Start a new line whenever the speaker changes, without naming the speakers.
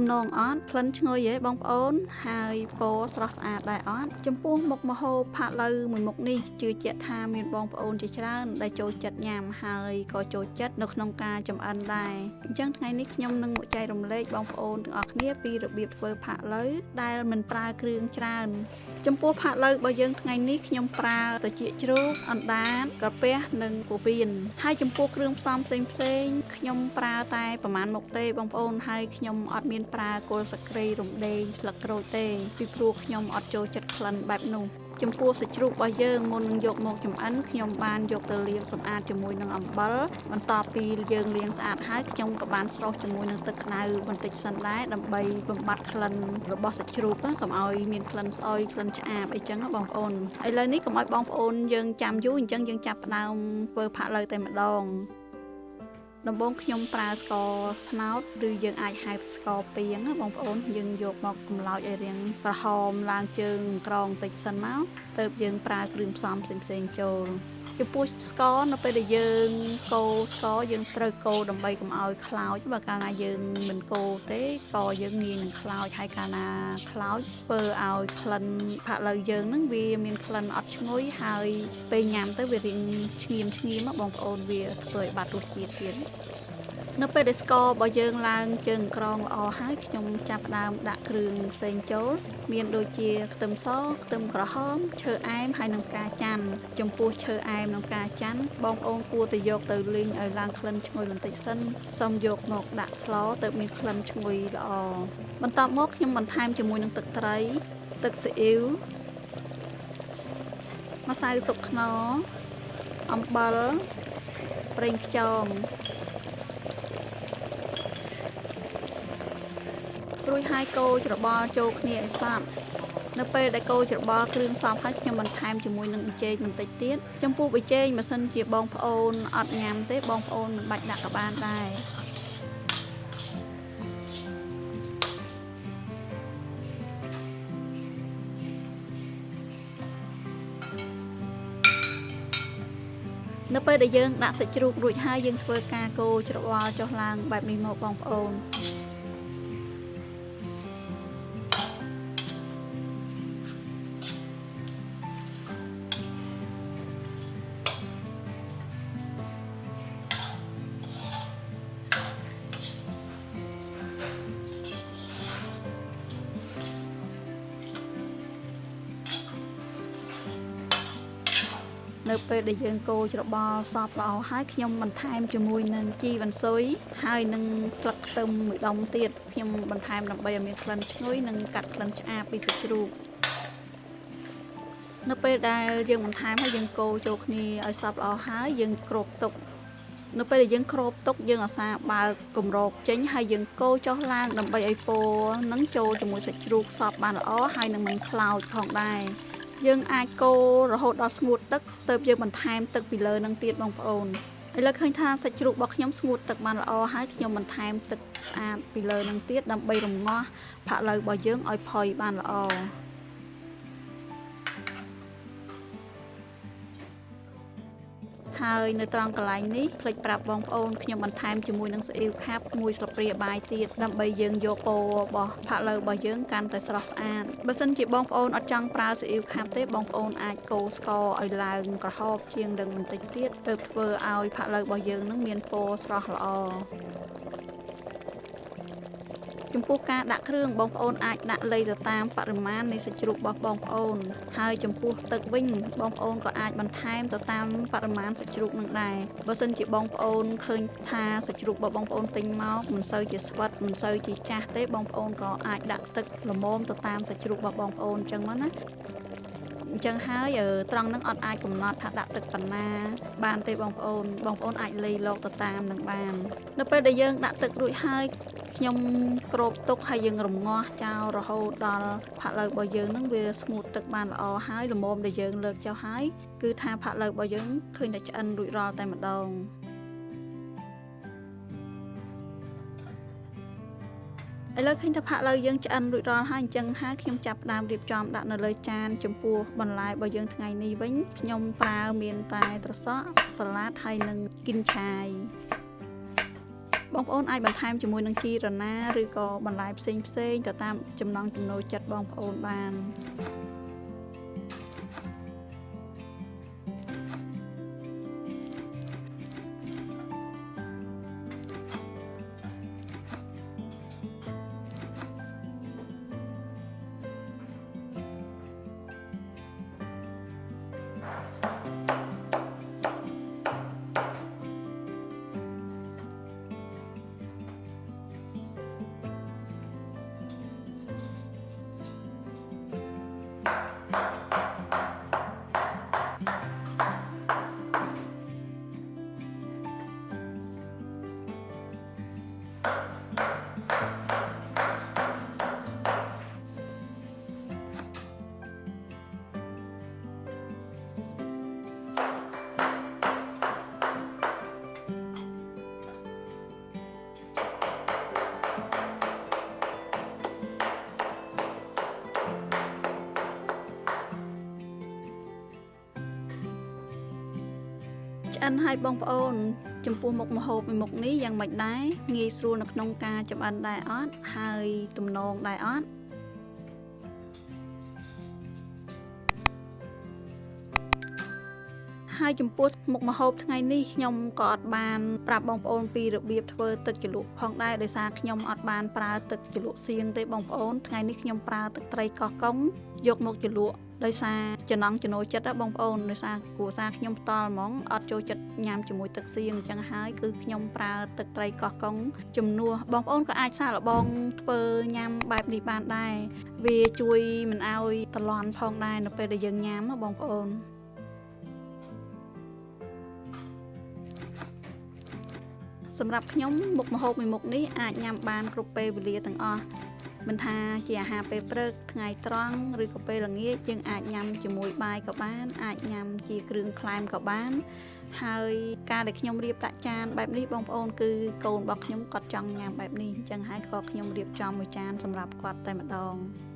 ទំនងអត់ក្លិនឈ្ងុយហ៎បងប្អូន ហើយពណ៌ស្រស់ស្អាតដែរអត់ចំពោះមុខម្ហូបផាក់ឡូវមួយមុខនេះជឿជាក់ថាមានបងប្អូនជាច្រើនដែលចូលចិត្តញ៉ាំហើយក៏ចូលចិត្តនៅក្នុងការចម្អិនដែរអញ្ចឹងថ្ងៃនេះខ្ញុំនឹងមកចែករំលែកបងប្អូនទាំងអស់គ្នាពីរបៀបធ្វើផាក់ឡូវដែលមិនប្រើគ្រឿងច្រើនចំពោះផាក់ឡូវរបស់យើងថ្ងៃនេះខ្ញុំប្រើត្រចៀកជ្រូកអណ្ដាតក្រពះនិងពោះវៀនហើយចំពោះគ្រឿងផ្សំផ្សេងផ្សេងខ្ញុំប្រើតែប្រហែលមុខទេបងប្អូនហើយខ្ញុំអត់មានប្រើគល់សក្រីរំដេងស្លឹកក្រូចទេពីព្រោះខ្ញុំអត់ចូលចិត្តក្លិនបែបនោះចំពោះសាច់ជ្រូករបស់យើងមុននឹងយកមកចម្អិនខ្ញុំបានយកទៅលាងសម្អាតជាមួយនឹងអំបិលបន្ទាប់ពីយើងលាងស្អាតហើយខ្ញុំក៏បានស្រុះជាមួយនឹងទឹកក្តៅបន្តិចសិនដែរដើម្បីបំបត្តិក្លិនរបស់សាច់ជ្រូកកុំឲ្យមានក្លិនស្អុយក្លិនឆ្អាបអីចឹងបងប្អូនឥឡូវនេះកុំឲ្យបងប្អូនយើងចាំយូរអញ្ចឹងយើងចាប់ផ្ដើមធ្វើផាក់លើតែម្ដង ដំបូងខ្ញុំប្រើស្ករត្នោតឬយើងអាចហៅស្ករពាងណាបងប្អូនយើងយកមកកម្លោចឲ្យរាងក្រហមឡើងជើងក្រងតិចសិនមកទៅយើងប្រើគ្រឿងផ្សំផ្សេងៗចូល ចំពោះស្ករនៅពេលដែលយើងកូរស្ករយើងត្រូវកូរដើម្បីកុំឲ្យខ្លោចបើកាលណាយើងមិនកូរទេក៏យើងងាយនឹងខ្លោចហើយកាលណាខ្លោចធ្វើឲ្យក្លិនផាក់ឡូវយើងហ្នឹងវាមានក្លិនអត់ឈ្ងុយហើយពេលញ៉ាំទៅវារៀងឈ្ងៀមឈ្ងៀមបងប្អូនវាធ្វើឲ្យបាត់រសជាតិទៀត នៅពេលដែលស្កររបស់យើងឡើងជើងក្រងល្អហើយខ្ញុំចាប់ផ្ដើមដាក់គ្រឿងផ្សេងចូល មានដូចជាខ្ទឹមសខ្ទឹមក្រហមឈើអែមហើយនិងផ្កាច័ន្ទចំពោះឈើអែមនិងផ្កាច័ន្ទបងប្អូនគួរតែយកទៅលីងឲ្យឡើងក្លិនឈ្ងុយបន្តិចសិនសូមយកមកដាក់ស្លទៅមានក្លិនឈ្ងុយល្អបន្ទាប់មកខ្ញុំបន្ថែមជាមួយនឹងទឹកត្រី ទឹកស៊ីអ៊ីវម្សៅស៊ុបខ្នុរអំបិលប្រេងខ្យង រួចហើយកូរច្របល់ចូលគ្នាឲ្យសព្វនៅពេលដែលកូរច្របល់គ្រឿងសព្វហើយខ្ញុំបន្ថែមជាមួយនឹងប៊ីចេងបន្តិចទៀតចំពោះប៊ីចេងម៉ាសិនជាបងប្អូនអត់ញ៉ាំទេបងប្អូនមិនបាច់ដាក់ក៏បានដែរនៅពេលដែលយើងដាក់សាច់ជ្រូករួចហើយយើងធ្វើការកូរច្របល់ចុះឡើងបែបនេះមកបងប្អូន នៅពេលដែលយើងកូរច្របល់សពល្អហើយខ្ញុំបន្ថែមជាមួយនឹងជីវ៉ាន់ស៊ុយហើយនឹងស្លឹកខ្ទឹមមួយដុំទៀតខ្ញុំបន្ថែមដើម្បីឲ្យមានក្លិនឈ្ងុយនិងកាត់ក្លិនឆ្អាបពីសាច់ជ្រូកនៅពេលដែលយើងបន្ថែមហើយយើងកូរចូលគ្នាឲ្យសព្វល្អហើយយើងគ្របទុកនៅពេលដែលយើងគ្របទុកយើងអាសាបើកគម្របចេញហើយយើងកូរចុះឡើងដើម្បីឲ្យពណ៌នឹងចូលជាមួយសាច់ជ្រូកសព្វបានល្អហើយនឹងមិនខ្លោចផងដែរ យើងអាចកូររហូតដល់ស្ងួតទឹកទៅយើងបន្ថែមទឹកពីលើនឹងទៀតបងប្អូនឥឡូវឃើញថាសាច់ជ្រូករបស់ខ្ញុំស្ងួតទឹកបានល្អហើយខ្ញុំបន្ថែមទឹកស្អាតពីលើនឹងទៀតដើម្បីរំងាស់ផាក់ឡូវរបស់យើងឲ្យផុយបានល្អ ហើយនៅត្រង់កន្លែងនេះភ្លេចប្រាប់បងប្អូនខ្ញុំបន្ថែមជាមួយនឹងស៊ីអ៊ីវខាប់មួយស្លាបព្រាបាយទៀតដើម្បីយើងយកពណ៌របស់ផាក់ឡូវរបស់យើងកាន់តែស្រស់ស្អាតបើសិនជាបងប្អូនអត់ចង់ប្រើស៊ីអ៊ីវខាប់ទេបងប្អូនអាចកូរស្ករឲ្យឡើងក្រហមជាងនឹងបន្តិចទៀតទើបធ្វើឲ្យផាក់ឡូវរបស់យើងនឹងមានពណ៌ស្រស់ល្អ ចំពោះការដាក់គ្រឿងបងប្អូនអាចដាក់លៃទៅតាមបរិមាណនៃសាច់ជ្រូករបស់បងប្អូន ហើយចំពោះទឹកវិញបងប្អូនក៏អាចបន្ថែមទៅតាមបរិមាណសាច់ជ្រូកនឹងដែរបើសិនជាបងប្អូនឃើញថាសាច់ជ្រូករបស់បងប្អូនទិញមកមិនសូវជាស្វិតមិនសូវជាចាស់ទេបងប្អូនក៏អាចដាក់ទឹកល្មមទៅតាមសាច់ជ្រូករបស់បងប្អូនអញ្ចឹងមកណាអញ្ចឹងហើយត្រង់នឹងអត់អាចកំណត់ថាដាក់ទឹកប៉ុណ្ណាបានទេបងប្អូនបងប្អូនអាចលៃលោកទៅតាមនឹងបាន នៅពេលដែលយើងដាក់ទឹករួចហើយ ខ្ញុំគ្របទុកហើយយើងរងាស់ចោលរហូតដល់ផាក់ឡូវរបស់យើងនឹងវាស្ងួតទឹកបានល្អហើយល្មមដែលយើងលើកចុះហើយគឺថាផាក់ឡូវរបស់យើងឃើញតែឆ្អិនរួចរាល់តែម្ដងឥឡូវឃើញថាផាក់ឡូវយើងឆ្អិនរួចរាល់ហើយអញ្ចឹងហើយខ្ញុំចាប់ផ្ដើមរៀបចំដាក់នៅលើចានចំពោះបន្លែរបស់យើងថ្ងៃនេះវិញខ្ញុំប្រើមានតែត្រសក់សាឡាដហើយនិងគិនឆាយ បងប្អូនអាចបន្ថែមជាមួយនឹងជីរណាឬក៏បន្លែផ្សេងផ្សេងទៅតាមចំណង់ចំណូលចិត្តបងប្អូនបាន ឆ្អិនឲ្យបងប្អូន ចំពោះមុខម្ហូបមួយមុខនេះយ៉ាងម៉េចដែរងាយស្រួលនៅក្នុងការចម្អិនដែរអត់ហើយទំនងដែរអត់ ហើយចំពោះមុខម្ហូបថ្ងៃនេះខ្ញុំក៏អត់បានប្រាប់បងប្អូនពីរបៀបធ្វើទឹកជ្រលក់ផងដែរដោយសារខ្ញុំអត់បានប្រើទឹកជ្រលក់សៀងទេបងប្អូនថ្ងៃនេះខ្ញុំប្រើទឹកត្រីកោះកុងយកមកជ្រលក់ដោយសារចំណង់ចំណូលចិត្តណាបងប្អូនដោយសារគ្រួសារខ្ញុំផ្ទាល់ហ្មងអត់ចូលចិត្តញ៉ាំជាមួយទឹកសៀងអញ្ចឹងហើយគឺខ្ញុំប្រើទឹកត្រីកោះកុងជំនួសបងប្អូនក៏អាចសាកល្បងធ្វើញ៉ាំបែបនេះបានដែរវាជួយមិនឲ្យតលន់ផងដែរនៅពេលដែលយើងញ៉ាំណាបងប្អូន សម្រាប់ខ្ញុំមុខម្ហូបមួយមុខនេះអាចញ៉ាំបានគ្រប់ពេលវេលាទាំងអស់មិនថាជាអាហារពេលព្រឹកថ្ងៃត្រង់ឬក៏ពេលល្ងាចយើងអាចញ៉ាំជាមួយបាយក៏បាន អាចញ៉ាំជាគ្រឿងក្លែមក៏បាន ហើយការដែលខ្ញុំរៀបដាក់ចានបែបនេះបងប្អូនគឺកូនរបស់ខ្ញុំគាត់ចង់ញ៉ាំបែបនេះអញ្ចឹងហើយក៏ខ្ញុំរៀបចំមួយចានសម្រាប់គាត់តែម្ដង។